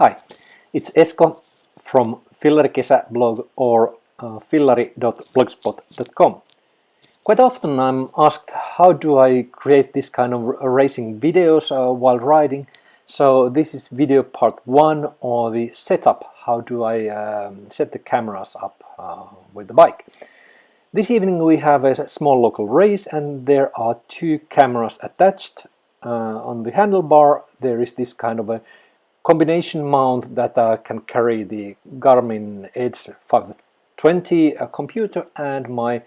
Hi, it's Esko from Fillarikesä blog or uh, fillari.blogspot.com. Quite often I'm asked how do I create this kind of racing videos uh, while riding. So this is video part one or the setup. How do I um, set the cameras up uh, with the bike. This evening we have a small local race and there are two cameras attached. Uh, on the handlebar there is this kind of a combination mount that uh, can carry the Garmin Edge 520 uh, computer and my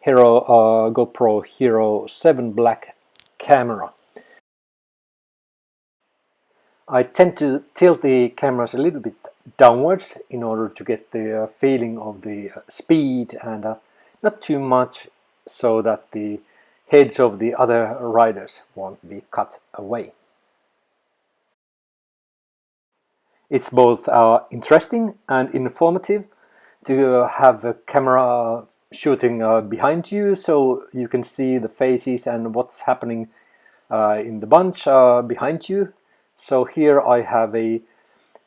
Hero uh, GoPro Hero 7 Black camera. I tend to tilt the cameras a little bit downwards in order to get the uh, feeling of the uh, speed and uh, not too much so that the heads of the other riders won't be cut away. It's both uh, interesting and informative to have a camera shooting uh, behind you so you can see the faces and what's happening uh, in the bunch uh, behind you. So here I have a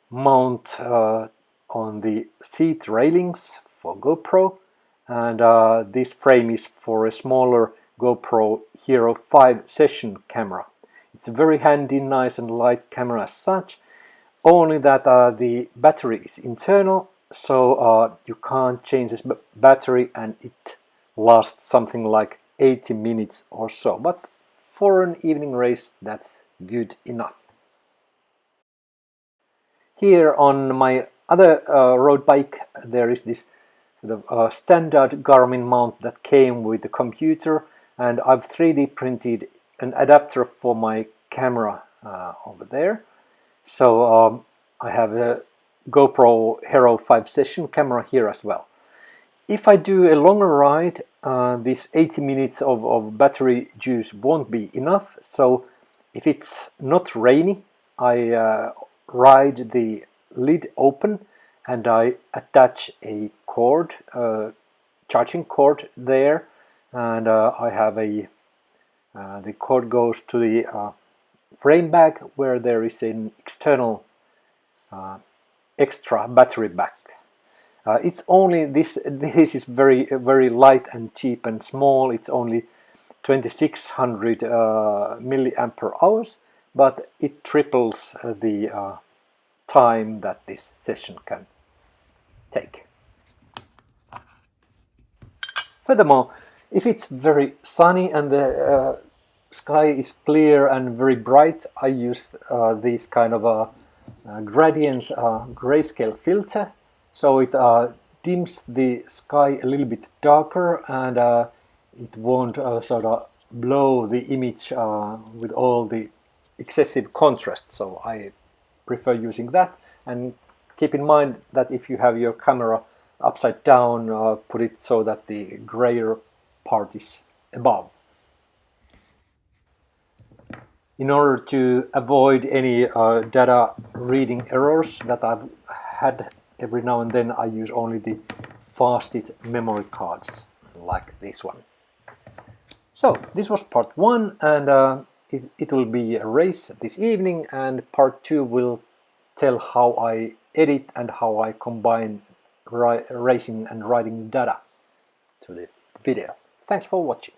mount uh, on the seat railings for GoPro and uh, this frame is for a smaller GoPro Hero 5 session camera. It's a very handy, nice and light camera as such only that uh, the battery is internal so uh, you can't change this battery and it lasts something like 80 minutes or so. But for an evening race that's good enough. Here on my other uh, road bike there is this the uh, standard Garmin mount that came with the computer and I've 3D printed an adapter for my camera uh, over there so um, I have a GoPro Hero 5 session camera here as well. If I do a longer ride, uh, this 80 minutes of, of battery juice won't be enough. So if it's not rainy, I uh, ride the lid open and I attach a cord, uh, charging cord there and uh, I have a uh, the cord goes to the uh, frame bag where there is an external uh, extra battery back. Uh, it's only this this is very very light and cheap and small it's only 2600 uh, milliampere hours but it triples uh, the uh, time that this session can take. Furthermore, if it's very sunny and the uh, sky is clear and very bright, I use uh, these kind of uh, uh, gradient uh, grayscale filter. So it uh, dims the sky a little bit darker and uh, it won't uh, sort of blow the image uh, with all the excessive contrast. So I prefer using that. And keep in mind that if you have your camera upside down put it so that the grayer part is above in order to avoid any uh, data reading errors that I've had every now and then I use only the fastest memory cards like this one. So this was part one and uh, it, it will be a race this evening and part two will tell how I edit and how I combine racing and writing data to the video. Thanks for watching.